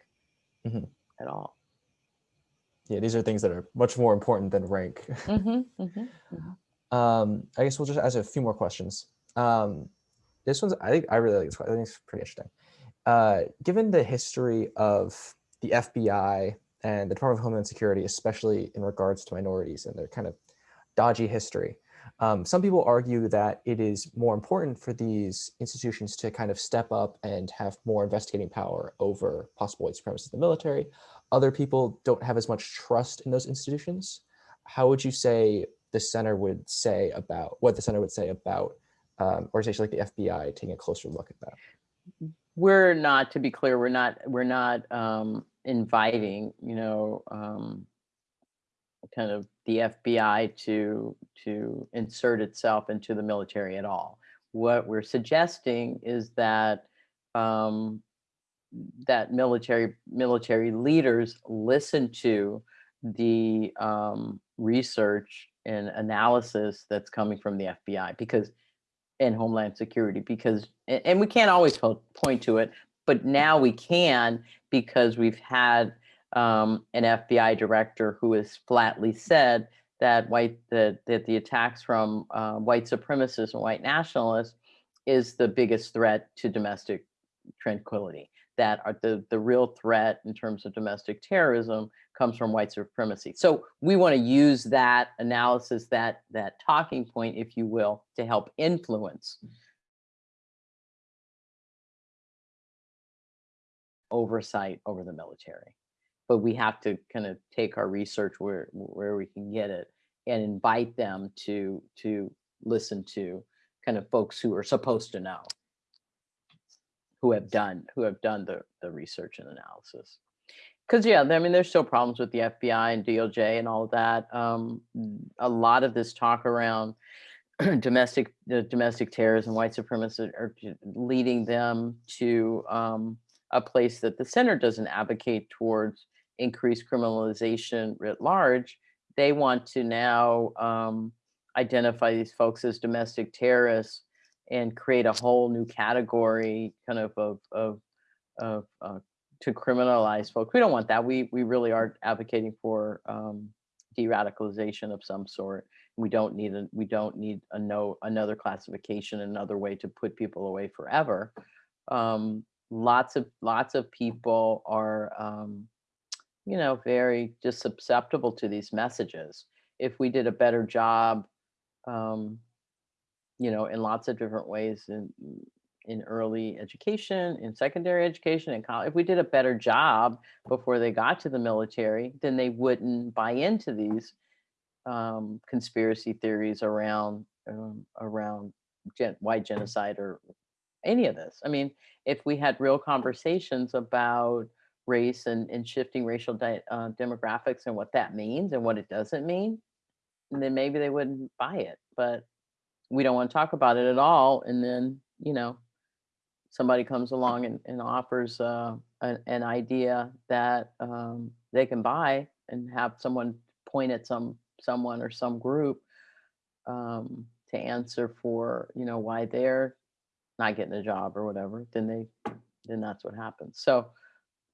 Mhm. at all. Yeah, these are things that are much more important than rank. hmm [LAUGHS] hmm Um, I guess we'll just ask a few more questions. Um, this one's, I think, I really like this one. I think it's pretty interesting. Uh, given the history of the FBI and the Department of Homeland Security, especially in regards to minorities and their kind of dodgy history, um, some people argue that it is more important for these institutions to kind of step up and have more investigating power over possible white supremacists in the military. Other people don't have as much trust in those institutions. How would you say the center would say about what the center would say about um, organizations like the FBI taking a closer look at that? we're not to be clear we're not we're not um inviting you know um kind of the fbi to to insert itself into the military at all what we're suggesting is that um that military military leaders listen to the um research and analysis that's coming from the fbi because and Homeland Security because, and we can't always po- point to it, but now we can because we've had um, an FBI director who has flatly said that white that that the attacks from uh, white supremacists and white nationalists is the biggest threat to domestic tranquility. That are the the real threat in terms of domestic terrorism comes from white supremacy. So we want to use that analysis, that that talking point, if you will, to help influence oversight over the military. But we have to kind of take our research where where we can get it and invite them to to listen to kind of folks who are supposed to know who have done who have done the the research and analysis. Because yeah i mean there's still problems with the fbi and doj and all of that um, a lot of this talk around [CLEARS THROAT] domestic the domestic terrorism white supremacists are leading them to um, a place that the center doesn't advocate towards increased criminalization writ large. They want to now um, identify these folks as domestic terrorists and create a whole new category kind of of of, of uh, to criminalize folks. We don't want that. We we really are advocating for um, de-radicalization of some sort. We don't need a we don't need a no another classification, another way to put people away forever. Um, lots of lots of people are um, you know very just susceptible to these messages. If we did a better job um, you know, in lots of different ways in in early education, in secondary education, in college. If we did a better job before they got to the military, then they wouldn't buy into these um, conspiracy theories around um, around gen- white genocide or any of this. I mean, if we had real conversations about race and, and shifting racial uh, demographics and what that means and what it doesn't mean, then maybe they wouldn't buy it. but we don't want to talk about it at all. And then, you know, somebody comes along and, and offers uh, an, an idea that um, they can buy and have someone point at some someone or some group um, to answer for, you know, why they're not getting a job or whatever, then they, then that's what happens. So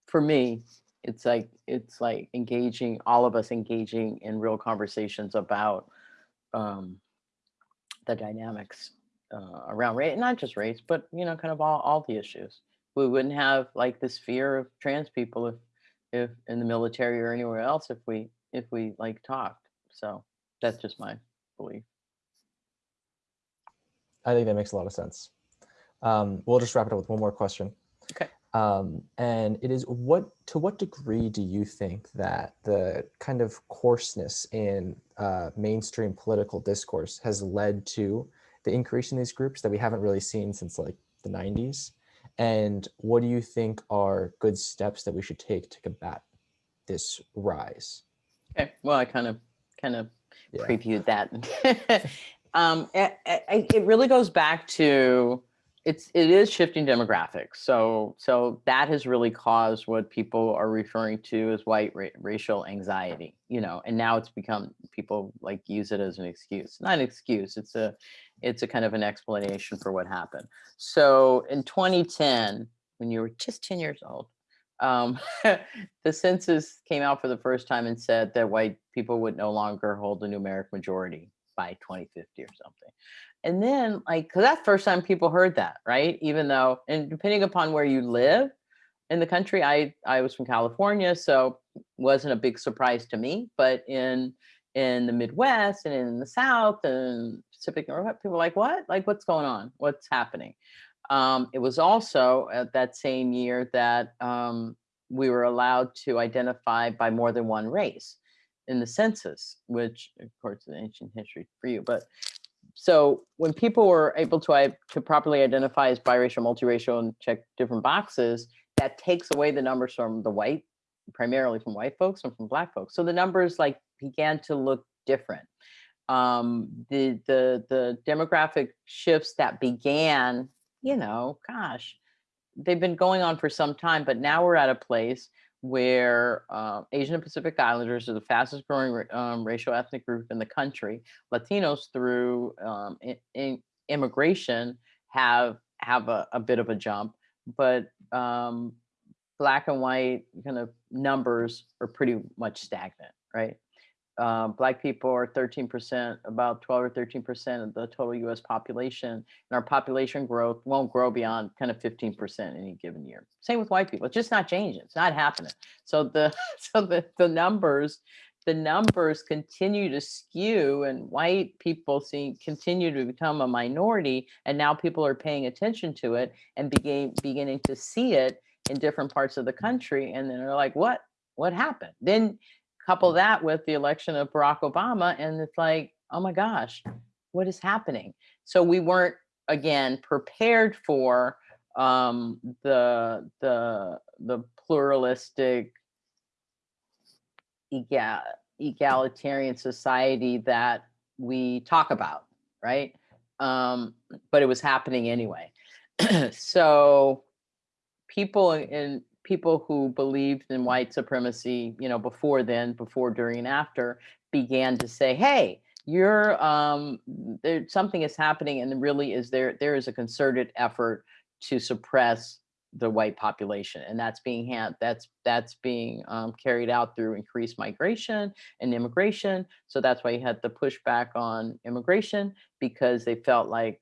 for me, it's like, it's like engaging, all of us engaging in real conversations about um, the dynamics uh, around race, not just race, but, you know, kind of all, all the issues. We wouldn't have like this fear of trans people if, if in the military or anywhere else, if we, if we like talked. So that's just my belief. I think that makes a lot of sense. Um, we'll just wrap it up with one more question. Okay. Um, and it is what to what degree do you think that the kind of coarseness in uh, mainstream political discourse has led to the increase in these groups that we haven't really seen since like the 90s? And what do you think are good steps that we should take to combat this rise? Okay. Well, I kind of kind of Yeah. previewed that. [LAUGHS] um, it, it it really goes back to it's it is shifting demographics. So so that has really caused what people are referring to as white ra- racial anxiety. You know, and now it's become people like use it as an excuse. Not an excuse. It's a it's a kind of an explanation for what happened. So in 2010, when you were just 10 years old, um, [LAUGHS] the census came out for the first time and said that white people would no longer hold a numeric majority by 2050 or something. And then like, cause that's the first time people heard that, right? Even though, and depending upon where you live in the country, I, I was from California, so wasn't a big surprise to me, but in, in the Midwest and in the South and Pacific Northwest, people like, what? Like, what's going on? What's happening? Um, it was also at that same year that um, we were allowed to identify by more than one race in the census, which of course is ancient history for you. But so when people were able to, to properly identify as biracial, multiracial and check different boxes, that takes away the numbers from the white, primarily from white folks and from black folks. So the numbers like began to look different. Um, the, the, the demographic shifts that began you know, gosh, they've been going on for some time, but now we're at a place where uh, Asian and Pacific Islanders are the fastest growing um, racial ethnic group in the country. Latinos through um, i- i- immigration have have a, a bit of a jump, but um, black and white kind of numbers are pretty much stagnant, right? Uh, black people are 13%, about 12 or 13% of the total US population. And our population growth won't grow beyond kind of 15% any given year. Same with white people. It's just not changing. It's not happening. So the [LAUGHS] so the, the numbers, the numbers continue to skew and white people see continue to become a minority. And now people are paying attention to it and begin beginning to see it in different parts of the country. And then they're like, what? What happened? Then couple that with the election of Barack Obama, and it's like, oh my gosh, what is happening? So we weren't again prepared for um, the the the pluralistic, egal, egalitarian society that we talk about, right? Um, but it was happening anyway. [CLEARS THROAT] so people in people who believed in white supremacy, you know, before then, before, during, and after, began to say, "Hey, you're um, there. Something is happening, and really is there. There is a concerted effort to suppress the white population, and that's being hand that's that's being um, carried out through increased migration and immigration. So that's why you had the pushback on immigration because they felt like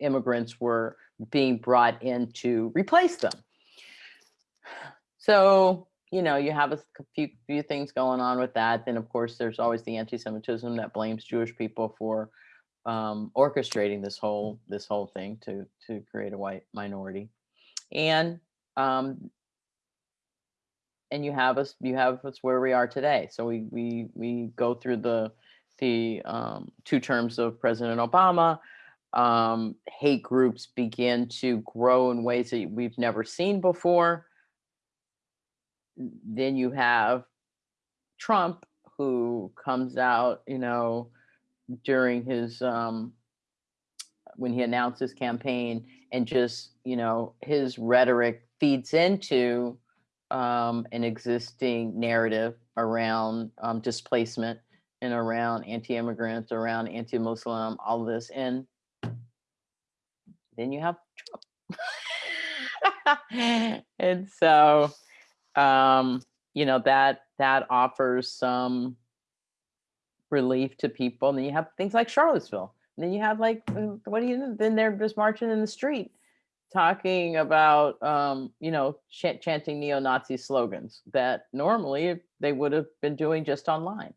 immigrants were being brought in to replace them. So, you know, you have a few, few things going on with that. Then, of course, there's always the anti-Semitism that blames Jewish people for um, orchestrating this whole this whole thing to to create a white minority, and um, and you have us you have us where we are today. So we we we go through the the um, two terms of President Obama um, hate groups begin to grow in ways that we've never seen before. Then you have Trump, who comes out, you know, during his um, when he announced his campaign and just you know his rhetoric feeds into um, an existing narrative around um, displacement and around anti-immigrants, around anti-Muslim, all of this, and then you have Trump. [LAUGHS] [LAUGHS] and so, um, you know that that offers some relief to people. And then you have things like Charlottesville. And then you have like, uh, what do you? Then they're just marching in the street, talking about, um, you know, ch- chanting neo-Nazi slogans that normally they would have been doing just online,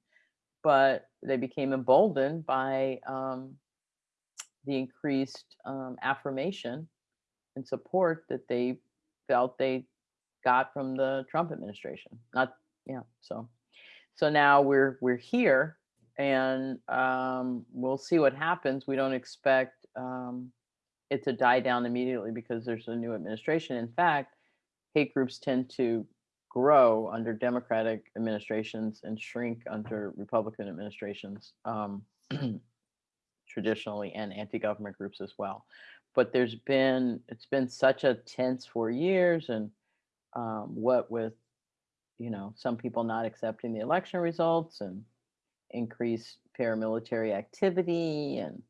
but they became emboldened by um, the increased um, affirmation and support that they felt they got from the Trump administration. Not, yeah. So, so now we're we're here, and um, we'll see what happens. We don't expect um, it to die down immediately because there's a new administration. In fact, hate groups tend to grow under Democratic administrations and shrink under Republican administrations. Um, [CLEARS THROAT] traditionally and anti-government groups as well but there's been it's been such a tense four years and um, what with you know some people not accepting the election results and increased paramilitary activity and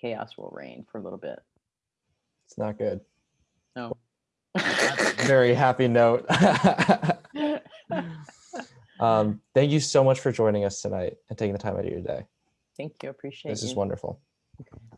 chaos will reign for a little bit It's not good. no Very happy note. [LAUGHS] [LAUGHS] um, thank you so much for joining us tonight and taking the time out of your day. thank you appreciate it. This you is wonderful.